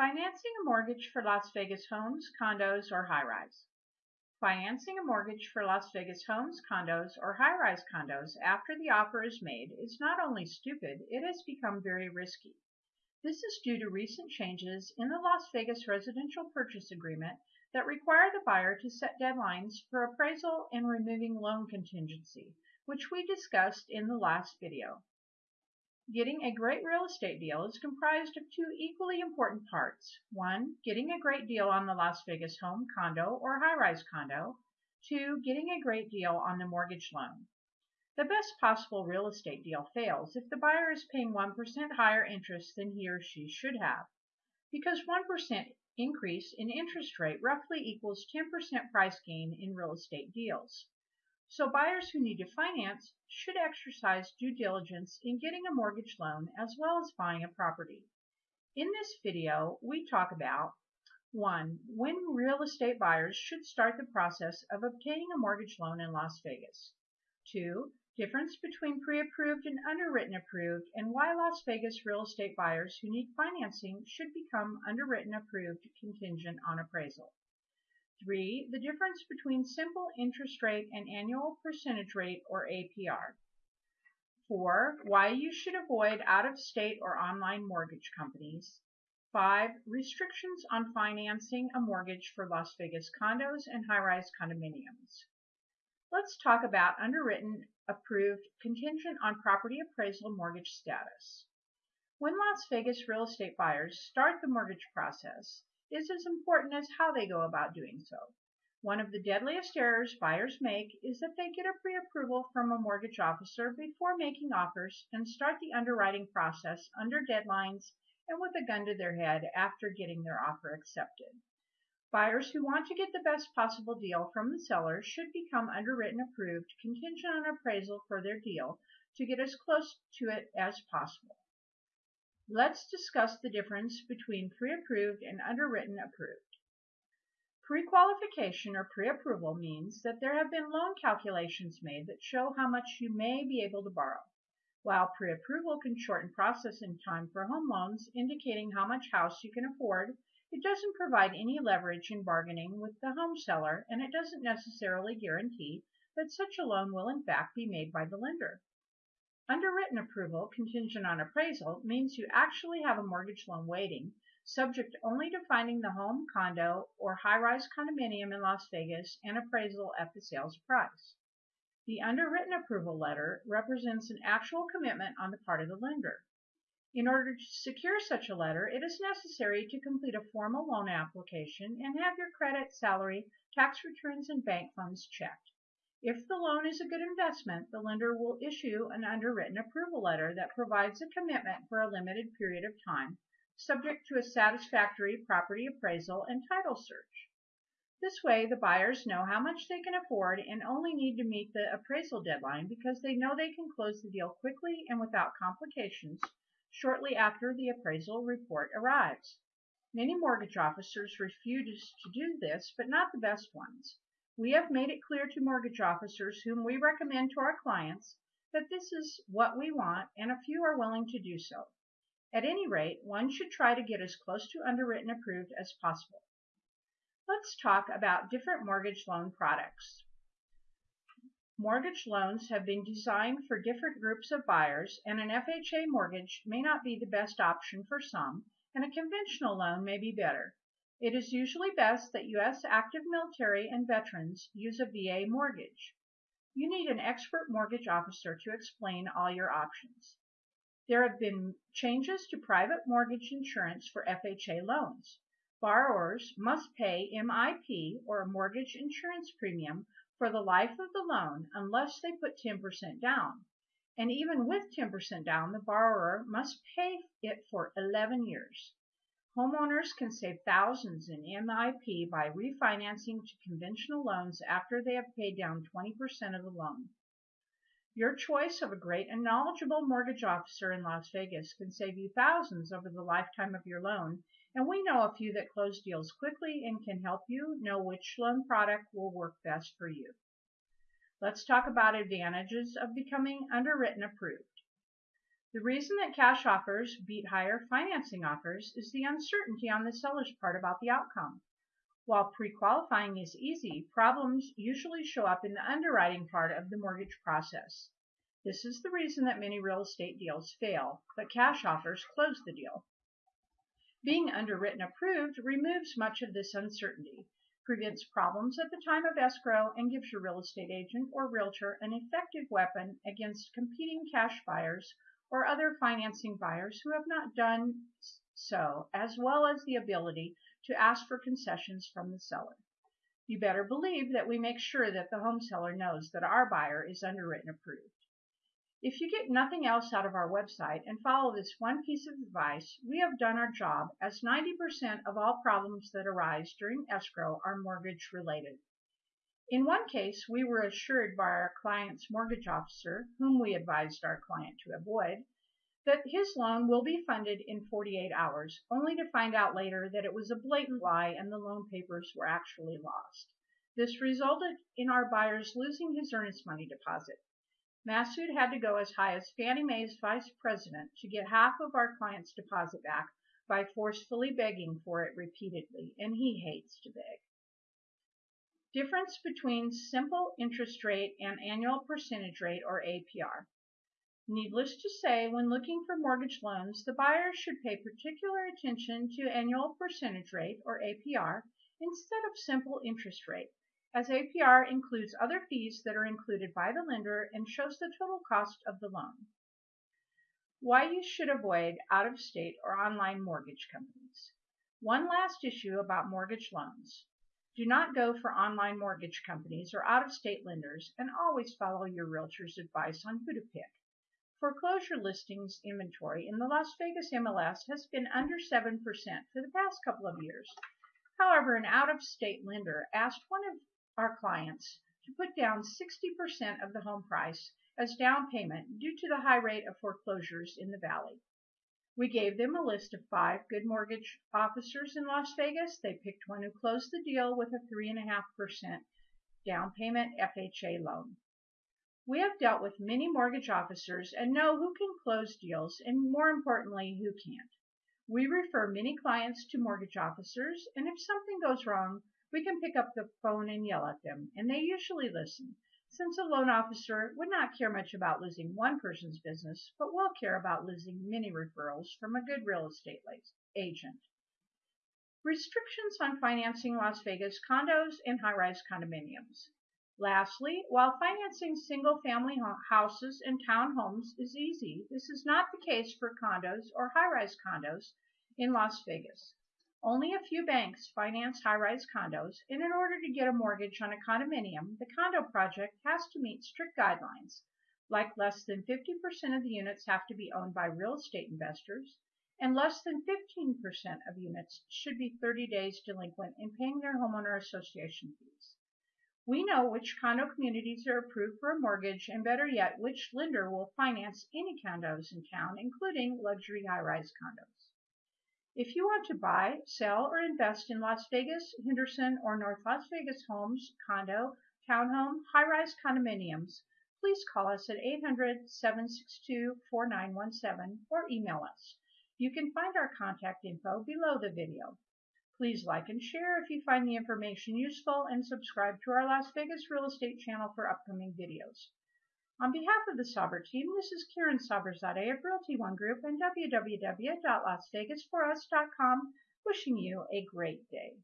Financing a mortgage for Las Vegas homes, condos, or high-rise. Financing a mortgage for Las Vegas homes, condos, or high-rise condos after the offer is made is not only stupid, it has become very risky. This is due to recent changes in the Las Vegas residential purchase agreement that require the buyer to set deadlines for appraisal and removing loan contingency, which we discussed in the last video. Getting a great real estate deal is comprised of two equally important parts. One, getting a great deal on the Las Vegas home, condo, or high-rise condo. Two, getting a great deal on the mortgage loan. The best possible real estate deal fails if the buyer is paying 1% higher interest than he or she should have. Because 1% increase in interest rate roughly equals 10% price gain in real estate deals. So buyers who need to finance should exercise due diligence in getting a mortgage loan as well as buying a property. In this video, we talk about 1. When real estate buyers should start the process of obtaining a mortgage loan in Las Vegas. 2. Difference between pre-approved and underwritten approved and why Las Vegas real estate buyers who need financing should become underwritten approved contingent on appraisal. 3. The difference between simple interest rate and annual percentage rate or APR. 4. Why you should avoid out-of-state or online mortgage companies. 5. Restrictions on financing a mortgage for Las Vegas condos and high-rise condominiums. Let's talk about underwritten approved contingent on property appraisal mortgage status. When Las Vegas real estate buyers start the mortgage process, is as important as how they go about doing so. One of the deadliest errors buyers make is that they get a pre-approval from a mortgage officer before making offers and start the underwriting process under deadlines and with a gun to their head after getting their offer accepted. Buyers who want to get the best possible deal from the seller should become underwritten approved contingent on appraisal for their deal to get as close to it as possible. Let's discuss the difference between pre-approved and underwritten approved. Pre-qualification or pre-approval means that there have been loan calculations made that show how much you may be able to borrow. While pre-approval can shorten processing time for home loans, indicating how much house you can afford, it doesn't provide any leverage in bargaining with the home seller, and it doesn't necessarily guarantee that such a loan will in fact be made by the lender. Underwritten approval contingent on appraisal means you actually have a mortgage loan waiting, subject only to finding the home, condo, or high-rise condominium in Las Vegas and appraisal at the sales price. The underwritten approval letter represents an actual commitment on the part of the lender. In order to secure such a letter, it is necessary to complete a formal loan application and have your credit, salary, tax returns, and bank funds checked. If the loan is a good investment, the lender will issue an underwritten approval letter that provides a commitment for a limited period of time, subject to a satisfactory property appraisal and title search. This way, the buyers know how much they can afford and only need to meet the appraisal deadline because they know they can close the deal quickly and without complications shortly after the appraisal report arrives. Many mortgage officers refuse to do this, but not the best ones. We have made it clear to mortgage officers whom we recommend to our clients that this is what we want and a few are willing to do so. At any rate, one should try to get as close to underwritten approved as possible. Let's talk about different mortgage loan products. Mortgage loans have been designed for different groups of buyers and an FHA mortgage may not be the best option for some and a conventional loan may be better. It is usually best that U.S. active military and veterans use a VA mortgage. You need an expert mortgage officer to explain all your options. There have been changes to private mortgage insurance for FHA loans. Borrowers must pay MIP or a mortgage insurance premium for the life of the loan unless they put 10% down. And even with 10% down, the borrower must pay it for 11 years. Homeowners can save thousands in MIP by refinancing to conventional loans after they have paid down 20% of the loan. Your choice of a great and knowledgeable mortgage officer in Las Vegas can save you thousands over the lifetime of your loan, and we know a few that close deals quickly and can help you know which loan product will work best for you. Let's talk about advantages of becoming underwritten approved. The reason that cash offers beat higher financing offers is the uncertainty on the seller's part about the outcome. While pre-qualifying is easy, problems usually show up in the underwriting part of the mortgage process. This is the reason that many real estate deals fail, but cash offers close the deal. Being underwritten approved removes much of this uncertainty, prevents problems at the time of escrow, and gives your real estate agent or realtor an effective weapon against competing cash buyers or other financing buyers who have not done so, as well as the ability to ask for concessions from the seller. You better believe that we make sure that the home seller knows that our buyer is underwritten approved. If you get nothing else out of our website and follow this one piece of advice, we have done our job as 90% of all problems that arise during escrow are mortgage related. In one case, we were assured by our client's mortgage officer, whom we advised our client to avoid, that his loan will be funded in 48 hours, only to find out later that it was a blatant lie and the loan papers were actually lost. This resulted in our buyers losing his earnest money deposit. Masood had to go as high as Fannie Mae's vice president to get half of our client's deposit back by forcefully begging for it repeatedly, and he hates to beg. Difference between simple interest rate and annual percentage rate or APR. Needless to say, when looking for mortgage loans, the buyer should pay particular attention to annual percentage rate or APR instead of simple interest rate, as APR includes other fees that are included by the lender and shows the total cost of the loan. Why you should avoid out-of-state or online mortgage companies. One last issue about mortgage loans. Do not go for online mortgage companies or out-of-state lenders and always follow your realtor's advice on who to pick. Foreclosure listings inventory in the Las Vegas MLS has been under 7% for the past couple of years. However, an out-of-state lender asked one of our clients to put down 60% of the home price as down payment due to the high rate of foreclosures in the valley. We gave them a list of five good mortgage officers in Las Vegas. They picked one who closed the deal with a 3.5% down payment FHA loan. We have dealt with many mortgage officers and know who can close deals and more importantly, who can't. We refer many clients to mortgage officers and if something goes wrong, we can pick up the phone and yell at them and they usually listen since a loan officer would not care much about losing one person's business, but will care about losing many referrals from a good real estate agent. Restrictions on financing Las Vegas condos and high-rise condominiums. Lastly, while financing single-family houses and townhomes is easy, this is not the case for condos or high-rise condos in Las Vegas. Only a few banks finance high-rise condos, and in order to get a mortgage on a condominium, the condo project has to meet strict guidelines, like less than 50% of the units have to be owned by real estate investors, and less than 15% of units should be 30 days delinquent in paying their homeowner association fees. We know which condo communities are approved for a mortgage, and better yet, which lender will finance any condos in town, including luxury high-rise condos. If you want to buy, sell, or invest in Las Vegas, Henderson, or North Las Vegas homes, condo, townhome, high-rise condominiums, please call us at 800-762-4917 or email us. You can find our contact info below the video. Please like and share if you find the information useful and subscribe to our Las Vegas real estate channel for upcoming videos. On behalf of the Saber team, this is Karen Saberzadeh of Realty One Group and www.lasvegasforus.com wishing you a great day.